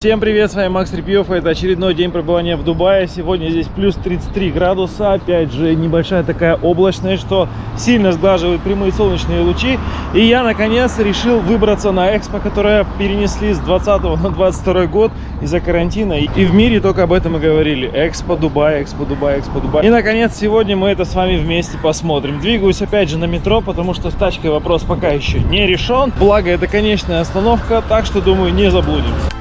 Всем привет, с вами Макс Репьев, это очередной день пребывания в Дубае. Сегодня здесь плюс 33 градуса, опять же небольшая такая облачность, что сильно сглаживает прямые солнечные лучи. И я наконец решил выбраться на экспо, которое перенесли с 20 на 22 год из-за карантина. И в мире только об этом и говорили. Экспо Дубай, Экспо Дубай, Экспо Дубай. И наконец сегодня мы это с вами вместе посмотрим. Двигаюсь опять же на метро, потому что с тачкой вопрос пока еще не решен. Благо это конечная остановка, так что думаю не заблудимся.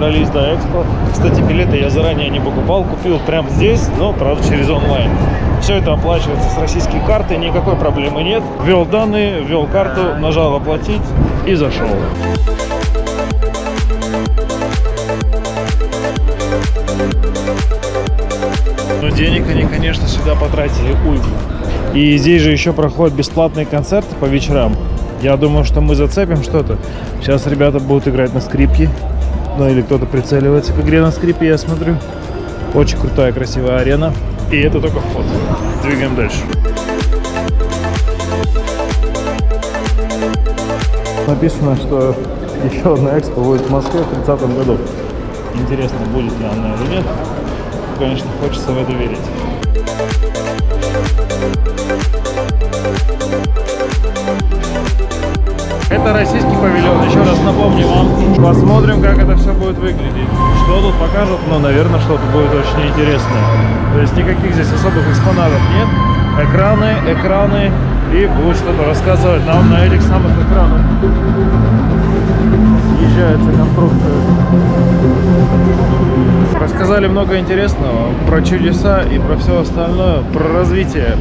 Добрались до Экспо. Кстати, билеты я заранее не покупал, купил прямо здесь, но, правда, через онлайн. Все это оплачивается с российской карты, никакой проблемы нет. Ввел данные, ввел карту, нажал оплатить и зашел. Но денег они, конечно, сюда потратили уйму. И здесь же еще проходят бесплатные концерты по вечерам. Я думаю, что мы зацепим что-то. Сейчас ребята будут играть на скрипке. Ну или кто-то прицеливается к игре на скрипе, я смотрю. Очень крутая, красивая арена. И это только вход. Двигаем дальше. Написано, что еще одна экспо будет в Москве в 30 году. Интересно, будет ли она или нет. Конечно, хочется в это верить. Это российский павильон. Еще раз напомню вам. Посмотрим, как это все будет выглядеть. Что тут покажут, но, наверное, что-то будет очень интересное. То есть никаких здесь особых экспонатов нет. Экраны, экраны. И будет что-то рассказывать нам на этих самых экранах. Съезжается конструкция. Рассказали много интересного про чудеса и про все остальное, про развитие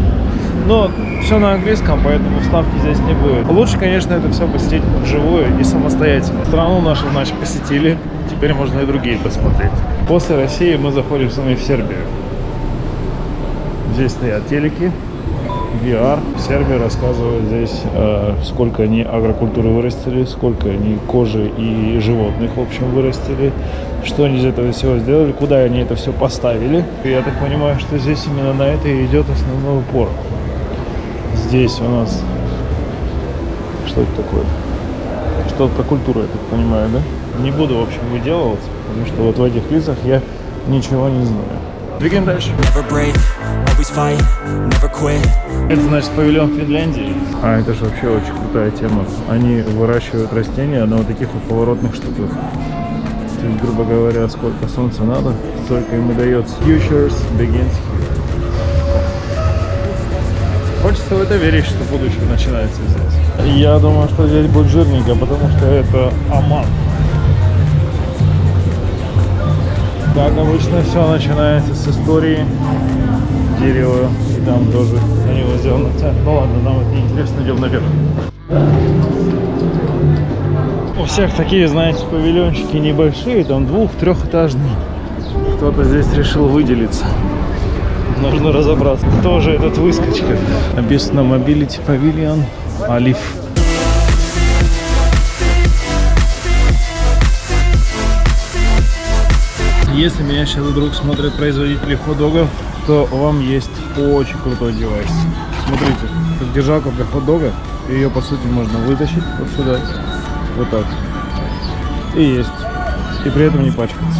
но все на английском, поэтому вставки здесь не будет. Лучше, конечно, это все посетить вживую и самостоятельно. Страну нашу, значит, посетили. Теперь можно и другие посмотреть. После России мы заходим с вами в Сербию. Здесь стоят телеки, VR. В Сербии рассказывают здесь, э, сколько они агрокультуры вырастили, сколько они кожи и животных, в общем, вырастили, что они из этого всего сделали, куда они это все поставили. Я так понимаю, что здесь именно на это и идет основной упор. Здесь у нас... Что это такое? Что-то про культуру, я так понимаю, да? Не буду, в общем, выделываться, потому что вот в этих лицах я ничего не знаю. Двигаем дальше. Это значит павильон Финляндии. А это же вообще очень крутая тема. Они выращивают растения на вот таких вот поворотных штуках. То есть, грубо говоря, сколько солнца надо, столько им и дается. Futures begins here. Хочется в это верить, что будущее начинается здесь. Я думаю, что здесь будет жирненько, потому что это Оман. Как обычно, все начинается с истории дерева. И там тоже на него сделано. Ну ладно, нам это неинтересно, идем наверх. У всех такие, знаете, павильончики небольшие, там двух-трехэтажные. Кто-то здесь решил выделиться. Нужно разобраться, кто же этот выскочка. Написано Mobility Pavilion Алиф. Если меня сейчас вдруг смотрят производители хот-догов, то вам есть очень крутой девайс. Смотрите, как держалка для хот-дога. Ее, по сути, можно вытащить вот сюда, вот так. И есть. И при этом не пачкаться.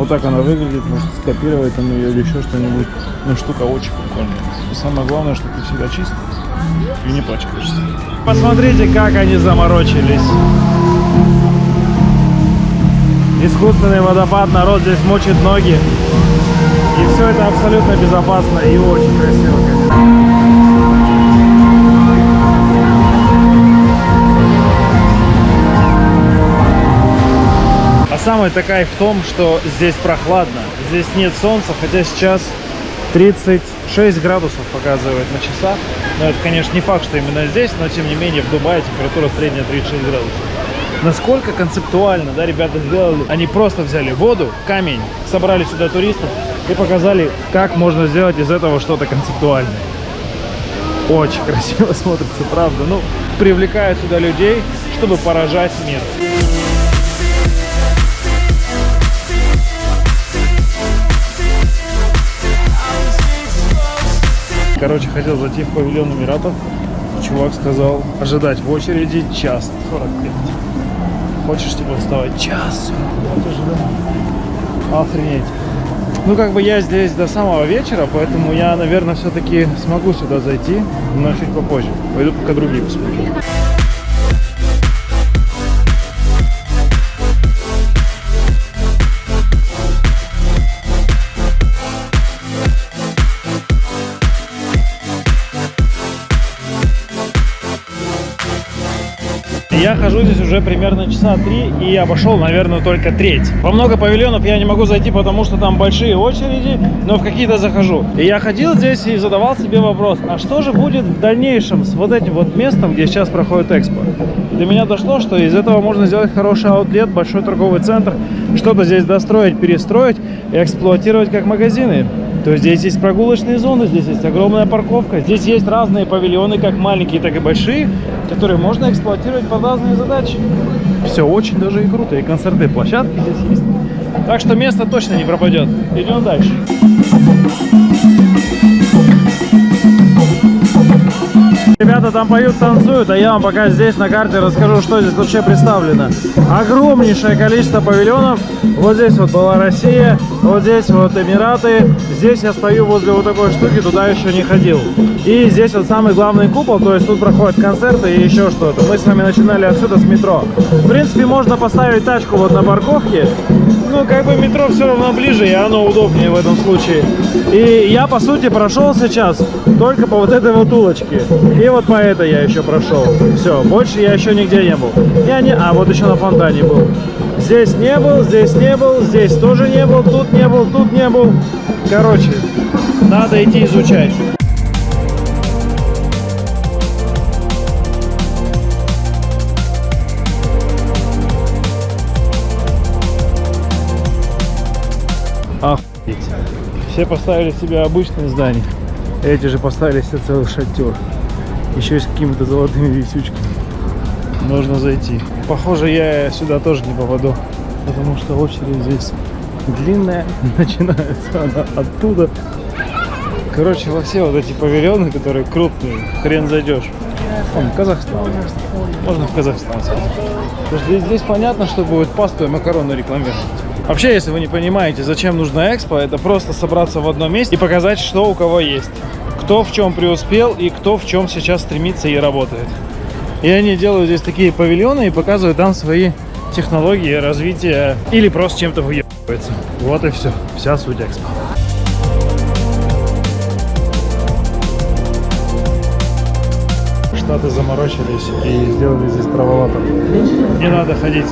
Вот так она выглядит, может скопировать там ее или еще что-нибудь. Ну, штука очень прикольная. И самое главное, что ты всегда чист и не пачкаешься. Посмотрите, как они заморочились. Искусственный водопад, народ здесь мочит ноги. И все это абсолютно безопасно и очень красиво, конечно. Самый-то кайф в том, что здесь прохладно. Здесь нет солнца, хотя сейчас 36 градусов показывает на часах. Но это, конечно, не факт, что именно здесь, но тем не менее в Дубае температура средняя 36 градусов. Насколько концептуально, да, ребята сделали. Они просто взяли воду, камень, собрали сюда туристов и показали, как можно сделать из этого что-то концептуальное. Очень красиво смотрится, правда. Ну, привлекают сюда людей, чтобы поражать мир. Короче, хотел зайти в павильон Эмиратов. Чувак сказал ожидать в очереди час 45. Хочешь типа вставать час 45 ожидать? Охренеть. Ну, как бы я здесь до самого вечера, поэтому я, наверное, все-таки смогу сюда зайти, но чуть попозже. Пойду пока другие посмотрю. Я хожу здесь уже примерно часа три и обошел, наверное, только треть. Во много павильонов я не могу зайти, потому что там большие очереди, но в какие-то захожу. И я ходил здесь и задавал себе вопрос, а что же будет в дальнейшем с вот этим вот местом, где сейчас проходит экспо? До меня дошло, что из этого можно сделать хороший аутлет, большой торговый центр, что-то здесь достроить, перестроить и эксплуатировать как магазины. То здесь есть прогулочные зоны, здесь есть огромная парковка, здесь есть разные павильоны, как маленькие, так и большие, которые можно эксплуатировать под разные задачи. Все очень даже и круто, и концертные площадки здесь есть. Так что место точно не пропадет. Идем дальше. Ребята там поют, танцуют, а я вам пока здесь на карте расскажу, что здесь вообще представлено. Огромнейшее количество павильонов. Вот здесь вот была Россия, вот здесь вот Эмираты. Здесь я стою возле вот такой штуки, туда еще не ходил. И здесь вот самый главный купол, то есть тут проходят концерты и еще что-то. Мы с вами начинали отсюда с метро. В принципе, можно поставить тачку вот на парковке. Ну, как бы метро все равно ближе, и оно удобнее в этом случае. И я, по сути, прошел сейчас только по вот этой вот улочке. И вот по этой я еще прошел. Все, больше я еще нигде не был. Я не... А, вот еще на фонтане был. Здесь не был, здесь не был, здесь тоже не был, тут не был, тут не был. Короче, надо идти изучать. Охуеть. Все поставили себе обычные здания. Эти же поставили себе целый шатер. Еще и с какими-то золотыми висючками. Нужно зайти. Похоже, я сюда тоже не попаду. Потому что очередь здесь длинная. Начинается она оттуда. Короче, во все вот эти павильоны, которые крупные, хрен зайдешь. Вон, Казахстан. Можно в Казахстан сходить. Потому что здесь, здесь понятно, что будет пасту и макароны рекламировать. Вообще, если вы не понимаете, зачем нужна экспо, это просто собраться в одном месте и показать, что у кого есть. Кто в чем преуспел и кто в чем сейчас стремится и работает. И они делают здесь такие павильоны и показывают там свои технологии развития или просто чем-то выебываются. Вот и все. Вся суть экспо. Штаты заморочились и сделали здесь траволатор. Не надо ходить,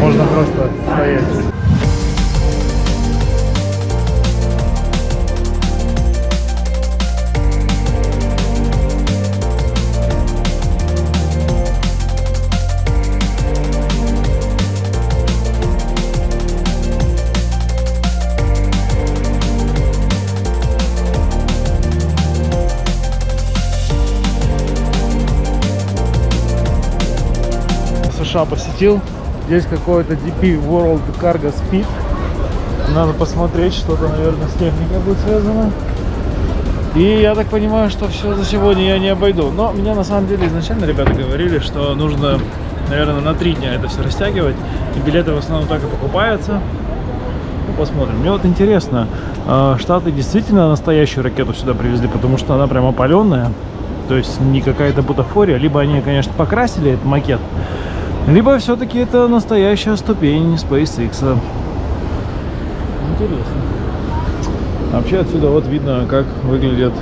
можно просто стоять. США посетил. Здесь какой-то DP World Cargo Speed. Надо посмотреть, что-то, наверное, с техникой будет связано. И я так понимаю, что все за сегодня я не обойду. Но меня на самом деле изначально ребята говорили, что нужно, наверное, на три дня это все растягивать. И билеты в основном так и покупаются. Ну, посмотрим. Мне вот интересно, а, Штаты действительно настоящую ракету сюда привезли, потому что она прям опаленная. То есть не какая-то бутафория. Либо они, конечно, покрасили этот макет, либо все-таки это настоящая ступень SpaceX. Интересно. Вообще отсюда вот видно, как выглядят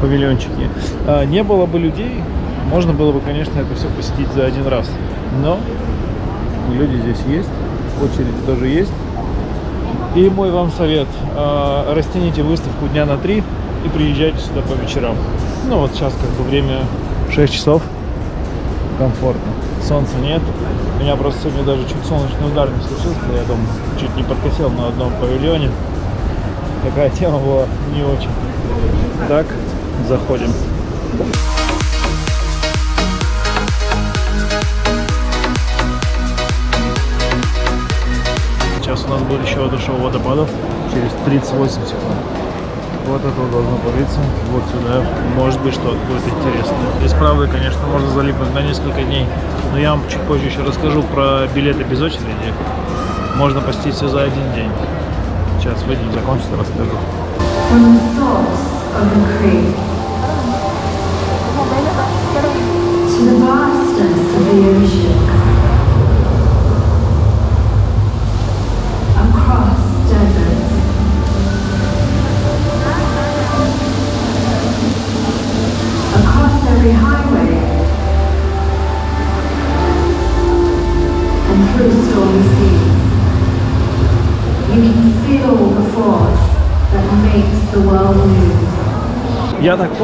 павильончики. А, не было бы людей, можно было бы, конечно, это все посетить за один раз. Но люди здесь есть, очередь тоже есть. И мой вам совет, а, растяните выставку дня на три и приезжайте сюда по вечерам. Ну вот сейчас как бы время 6 часов, комфортно. Солнца нет. У меня просто сегодня даже чуть солнечный удар не случился. Я там чуть не подкосил на одном павильоне. Такая тема была не очень. Так, заходим. Сейчас у нас будет еще одно шоу водопадов через 38 секунд. Вот это вот должно политься. Вот сюда. Может быть, что-то будет интересное. Здесь, правда, конечно, можно залипнуть на несколько дней. Но я вам чуть позже еще расскажу про билеты без очереди. Можно посетить все за один день. Сейчас выйдем, закончится, расскажу. From the source of the creek to the vastness of the ocean,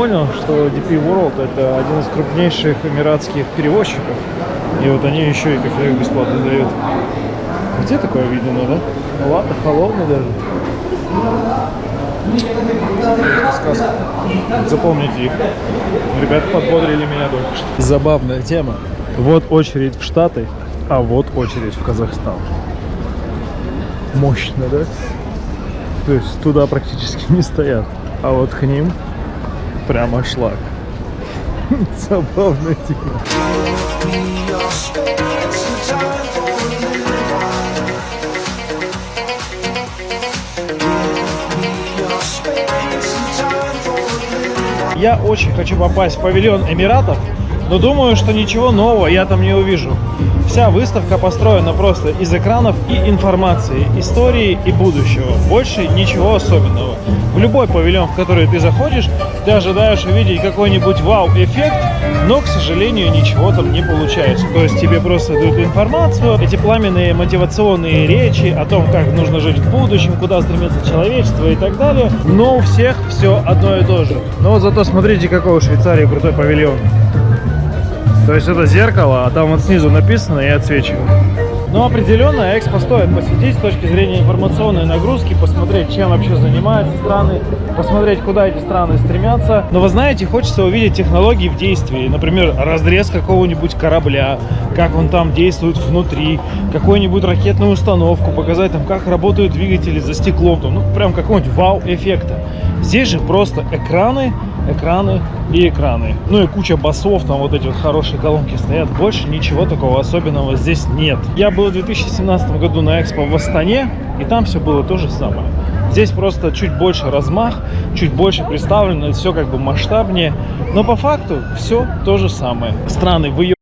понял, что DP World это один из крупнейших эмиратских перевозчиков. И вот они еще и кофе бесплатно дают. Где такое видно, да? Ну ладно, холодно даже. Сказка. Запомните их. Ребята подбодрили меня только что. Забавная тема. Вот очередь в Штаты, а вот очередь в Казахстан. Мощно, да? То есть туда практически не стоят. А вот к ним прямо шлак. Забавная тема. Я очень хочу попасть в павильон Эмиратов, но думаю, что ничего нового я там не увижу. Вся выставка построена просто из экранов и информации, истории и будущего. Больше ничего особенного. В любой павильон, в который ты заходишь, ты ожидаешь увидеть какой-нибудь вау-эффект, но, к сожалению, ничего там не получается. То есть тебе просто дают информацию, эти пламенные мотивационные речи о том, как нужно жить в будущем, куда стремится человечество и так далее. Но у всех все одно и то же. Но вот зато смотрите, какой у Швейцарии крутой павильон. То есть это зеркало, а там вот снизу написано и отсвечивает. Но определенно экспо стоит посетить с точки зрения информационной нагрузки, посмотреть, чем вообще занимаются страны, посмотреть, куда эти страны стремятся. Но вы знаете, хочется увидеть технологии в действии. Например, разрез какого-нибудь корабля, как он там действует внутри, какую-нибудь ракетную установку, показать там, как работают двигатели за стеклом, ну прям какого-нибудь вау-эффекта. Здесь же просто экраны, экраны и экраны. Ну и куча басов, там вот эти вот хорошие колонки стоят. Больше ничего такого особенного здесь нет. Я был в 2017 году на экспо в Астане, и там все было то же самое. Здесь просто чуть больше размах, чуть больше представлено, все как бы масштабнее. Но по факту все то же самое. Страны выебываются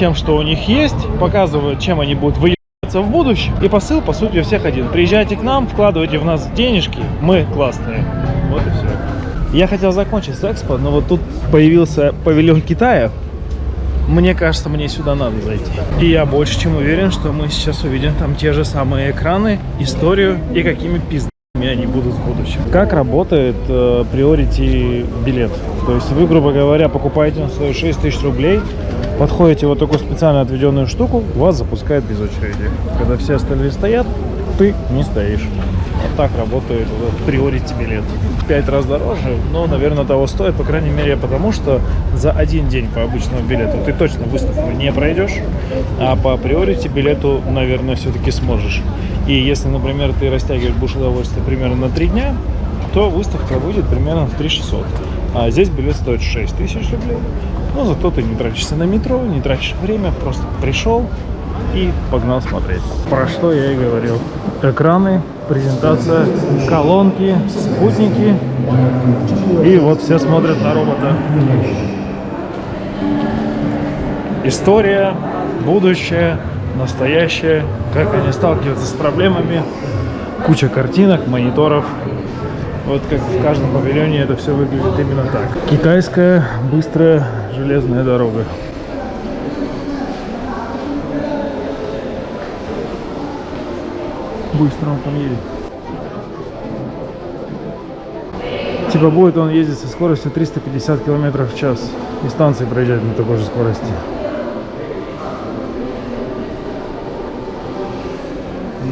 тем, что у них есть, показывают, чем они будут выебываться в будущем. И посыл, по сути, у всех один. Приезжайте к нам, вкладывайте в нас денежки, мы классные. Вот и все. Я хотел закончить с экспо, но вот тут появился павильон Китая. Мне кажется, мне сюда надо зайти. И я больше чем уверен, что мы сейчас увидим там те же самые экраны, историю и какими пиздами они будут в будущем. Как работает э, билет? То есть вы, грубо говоря, покупаете на свою 6 тысяч рублей, подходите вот такую специально отведенную штуку, вас запускают без очереди. Когда все остальные стоят, ты не стоишь. Вот так работает вот Priority билет. Пять раз дороже, но, наверное, того стоит, по крайней мере, потому что за один день по обычному билету ты точно выставку не пройдешь, а по Priority билету, наверное, все-таки сможешь. И если, например, ты растягиваешь будешь удовольствие примерно на три дня, то выставка выйдет примерно в 3600. А здесь билет стоит 6 тысяч рублей. Но зато ты не тратишься на метро, не тратишь время, просто пришел и погнал смотреть. Про что я и говорил. Экраны, презентация, колонки, спутники. И вот все смотрят на робота. История, будущее, настоящее, как они сталкиваются с проблемами. Куча картинок, мониторов. Вот как в каждом павильоне это все выглядит именно так. Китайская быстрая железная дорога. Быстро он там едет. Типа будет он ездить со скоростью 350 километров в час. И станции проезжать на такой же скорости.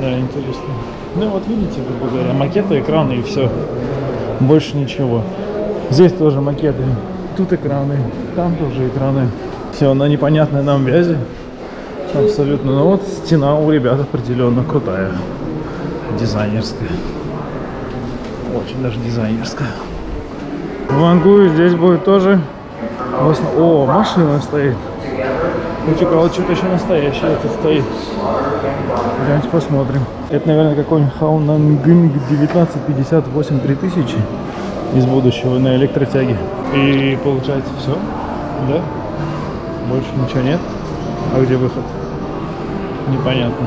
Да, интересно. Ну вот видите, грубо говоря, макеты, экраны и все. Больше ничего. Здесь тоже макеты. Тут экраны, там тоже экраны. Все на непонятной нам вязи. Абсолютно. Ну вот стена у ребят определенно крутая. Дизайнерская. Очень даже дизайнерская. В Ангуе здесь будет тоже... О, машина стоит. Хочу кого что-то еще настоящее тут стоит. Давайте посмотрим. Это, наверное, какой-нибудь Хаунангинг 1958 3000 из будущего на электротяге. И получается все, да? Больше ничего нет. А где выход? Непонятно.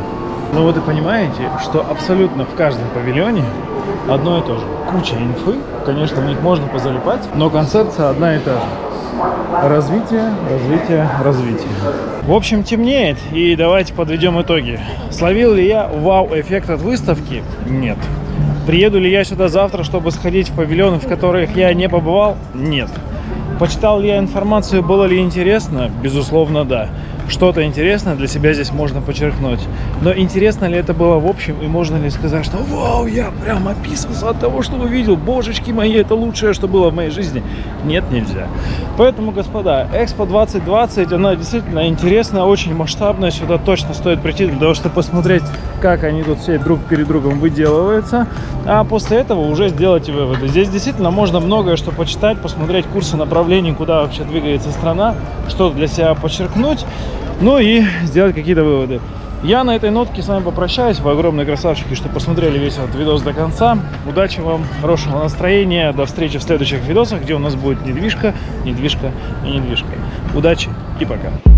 Ну вот и понимаете, что абсолютно в каждом павильоне одно и то же. Куча инфы, конечно, в них можно позалипать, но концепция одна и та же. Развитие, развитие, развитие. В общем, темнеет, и давайте подведем итоги. Словил ли я вау-эффект от выставки? Нет. Приеду ли я сюда завтра, чтобы сходить в павильоны, в которых я не побывал? Нет. Почитал ли я информацию, было ли интересно? Безусловно, да. Что-то интересное для себя здесь можно подчеркнуть. Но интересно ли это было в общем, и можно ли сказать, что вау, я прям описался от того, что увидел, божечки мои, это лучшее, что было в моей жизни? Нет, нельзя. Поэтому, господа, Экспо 2020, она действительно интересная, очень масштабная, сюда точно стоит прийти для того, чтобы посмотреть, как они тут все друг перед другом выделываются, а после этого уже сделайте выводы. Здесь действительно можно многое что почитать, посмотреть курсы направлений, куда вообще двигается страна, что для себя подчеркнуть, ну и сделать какие-то выводы. Я на этой нотке с вами попрощаюсь. Вы огромные красавчики, что посмотрели весь этот видос до конца. Удачи вам, хорошего настроения. До встречи в следующих видосах, где у нас будет недвижка, недвижка и недвижка. Удачи и пока.